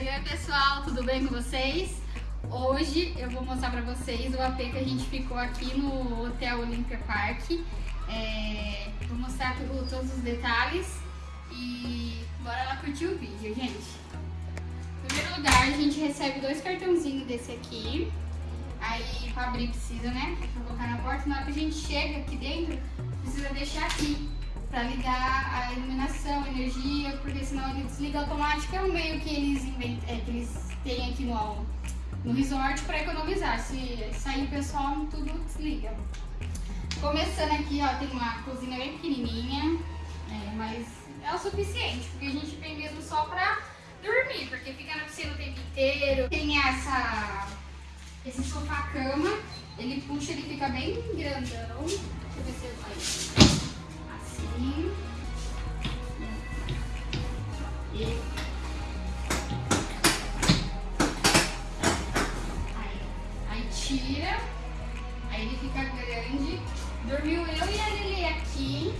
Oi, pessoal, tudo bem com vocês? Hoje eu vou mostrar pra vocês o AP que a gente ficou aqui no Hotel Olympia Park. É, vou mostrar tudo, todos os detalhes e bora lá curtir o vídeo, gente. Em primeiro lugar, a gente recebe dois cartãozinhos desse aqui. Aí pra abrir precisa, né? Pra colocar na porta. Na hora que a gente chega aqui dentro, precisa deixar aqui para ligar a iluminação, a energia, porque senão ele desliga automático. É um meio que eles, invent... é, que eles têm aqui no, no resort para economizar. Se sair o pessoal, tudo desliga. Começando aqui, ó, tem uma cozinha bem pequenininha, é, mas é o suficiente, porque a gente vem mesmo só para dormir, porque fica na piscina o tempo inteiro. Tem essa, esse sofá-cama, ele puxa, ele fica bem grandão. Deixa eu ver se eu assim. E aí, aí tira, aí ele fica grande. Dormiu eu e a Lili aqui.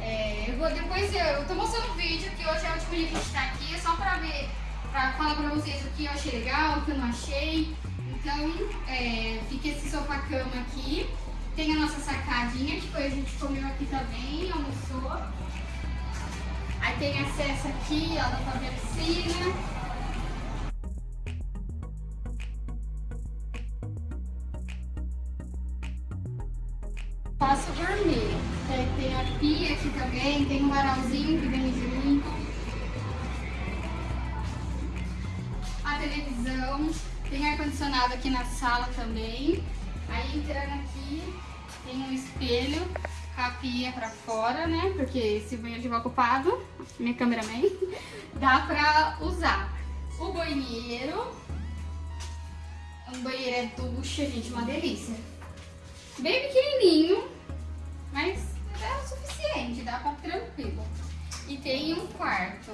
É, eu vou depois eu, eu tô mostrando o vídeo que hoje é o último dia que a gente tá aqui, é só pra ver, pra falar pra vocês o que eu achei legal, o que eu não achei. Então, é, fica esse sofá-cama aqui. Tem a nossa sacadinha, que foi a gente comeu aqui também, almoçou. Aí tem acesso aqui, ó, da própria piscina. Posso dormir. Tem a pia aqui também, tem um varalzinho que vem junto. A televisão, tem ar-condicionado aqui na sala também. Aí entrando aqui, tem um espelho a pia pra fora, né? Porque esse banheiro estiver ocupado, minha cameraman, dá pra usar. O banheiro, um banheiro é ducha, gente, uma delícia. Bem pequenininho, mas é o suficiente, dá pra tranquilo. E tem um quarto.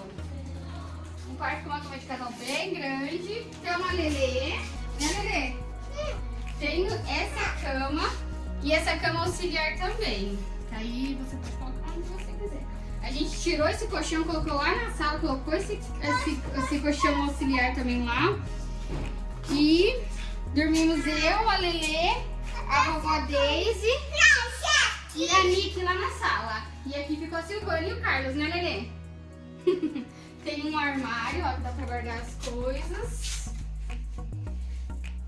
Um quarto com uma cama de casal bem grande. Tem uma lelê, né lelê? Tenho essa cama e essa cama auxiliar também. Aí você pode colocar onde você quiser. A gente tirou esse colchão, colocou lá na sala, colocou esse, esse, esse colchão auxiliar também lá. E dormimos eu, a Lelê, a vovó Daisy e a Nick lá na sala. E aqui ficou a Silvana e o Carlos, né Lelê? Tem um armário, ó, que dá pra guardar as coisas.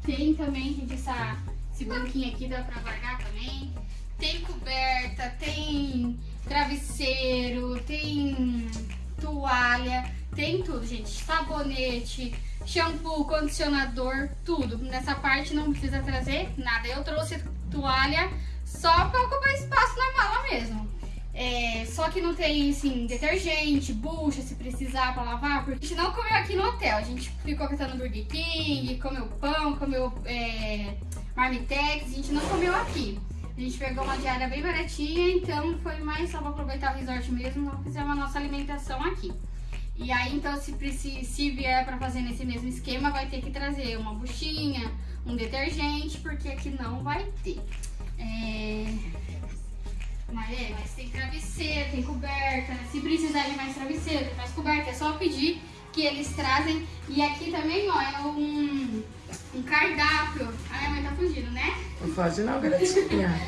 Tem também, gente, essa, esse banquinho aqui, dá pra guardar também. Tem coberta, tem travesseiro, tem toalha, tem tudo, gente. Sabonete, shampoo, condicionador, tudo. Nessa parte não precisa trazer nada. Eu trouxe toalha só pra ocupar espaço na mala mesmo. É, só que não tem, assim, detergente, bucha, se precisar pra lavar, porque a gente não comeu aqui no hotel. A gente ficou catando Burger King, comeu pão, comeu é, marmitex, a gente não comeu aqui. A gente pegou uma diária bem baratinha, então foi mais só pra aproveitar o resort mesmo, não fizemos a nossa alimentação aqui. E aí, então, se, se, se vier pra fazer nesse mesmo esquema, vai ter que trazer uma buchinha, um detergente, porque aqui não vai ter. É... Mas, é, mas tem travesseiro, tem coberta. Se precisar de mais travesseiro, tem mais coberta. É só pedir que eles trazem. E aqui também, ó, é um, um cardápio. A minha mãe tá fugindo, né? Não foge não, garotinha.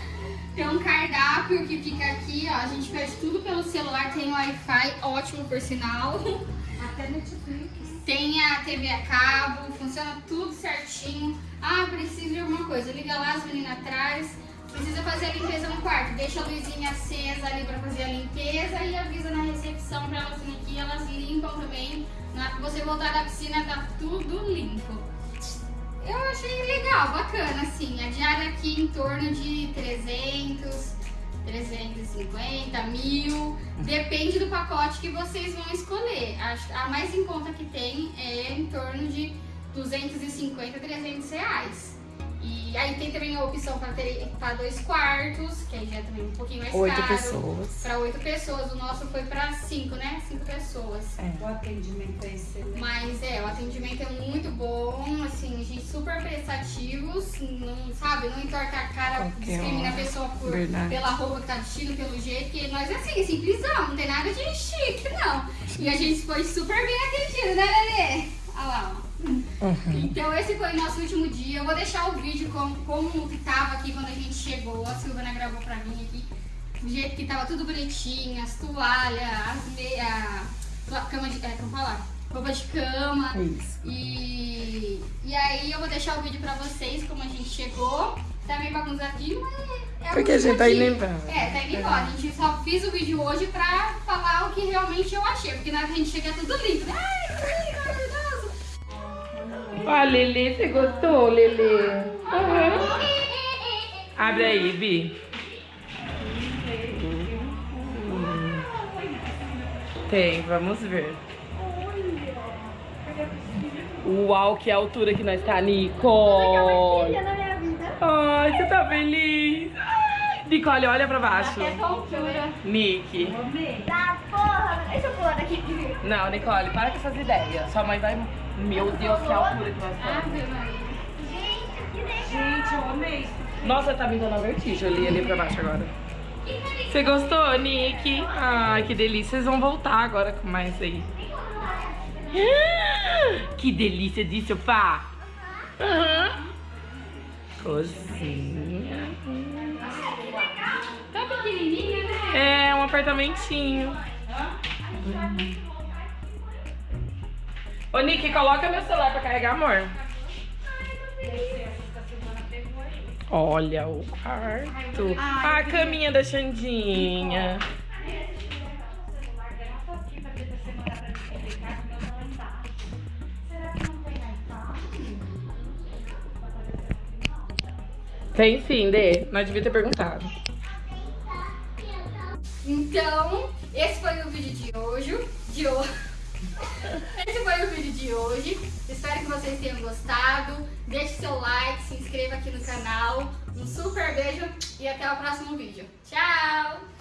tem um cardápio que fica aqui, ó. A gente pede tudo pelo celular. Tem Wi-Fi, ótimo por sinal. Até Netflix. Tem a TV a cabo, funciona tudo certinho. Ah, preciso de alguma coisa. Liga lá, as meninas atrás. Precisa fazer a limpeza no quarto. Deixa a luzinha acesa ali pra fazer a limpeza e avisa na recepção pra elas virem aqui. Elas limpam também. Na hora que você voltar da piscina, tá tudo limpo. Eu achei legal, bacana, assim. A diária aqui em torno de 300, 350, mil. Depende do pacote que vocês vão escolher. A, a mais em conta que tem é em torno de 250, 300 reais. E aí tem também a opção para ter para dois quartos, que aí já é também um pouquinho mais oito caro. pessoas. Para oito pessoas. O nosso foi para cinco, né? Cinco pessoas. É. O atendimento é excelente. Mas é, o atendimento é muito bom, assim, gente super prestativos, não, sabe? Não entorta a cara, Qualquer discrimina hora. a pessoa por, Verdade. pela roupa que tá vestindo, pelo jeito, que nós é assim, simplesão, não tem nada de chique, não. E a gente foi super bem atendido, né, Lelê? Olha lá, ó. Então esse foi o nosso último dia. Eu vou deixar o vídeo como, como que tava aqui quando a gente chegou. A Silvana gravou pra mim aqui. Do jeito que tava tudo bonitinho, as toalhas, as meias, cama de. É, como falar? Roupa de cama. Isso. E, e aí eu vou deixar o vídeo pra vocês como a gente chegou. Tá meio bagunçadinho, mas é Porque a gente tá indo embora. É, tá indo embora. A gente só fiz o vídeo hoje pra falar o que realmente eu achei. Porque na hora que a gente chega é tudo lindo. né? Ai, que lindo. Ó, Lelê, você gostou, Lelê? Aham. Abre aí, Bi. Tem, vamos ver. Uau, que altura que nós tá, vida. Ai, você tá feliz? Nicole, olha pra baixo. Nick. Tá, porra. Deixa eu pôr aqui. Não, Nicole, para com essas ideias. Sua mãe vai... Meu Deus, que altura que nós estamos. Gente, eu amei. Nossa, tá me dando vertigem. Eu li ali pra baixo agora. Você gostou, Nick? Ai, que delícia. Vocês vão voltar agora com mais aí. Ah, Que delícia de sofá. Aham. Cozinha. Tão pequenininha, né? É, um apartamentinho. Ô, Nick, coloca meu celular pra carregar, amor. Olha o quarto. A caminha da Xandinha. Tem sim, Dê. Nós devia ter perguntado. Então, esse foi o vídeo de hoje. De hoje. Esse foi o vídeo de hoje. Espero que vocês tenham gostado. Deixe seu like, se inscreva aqui no canal. Um super beijo e até o próximo vídeo. Tchau!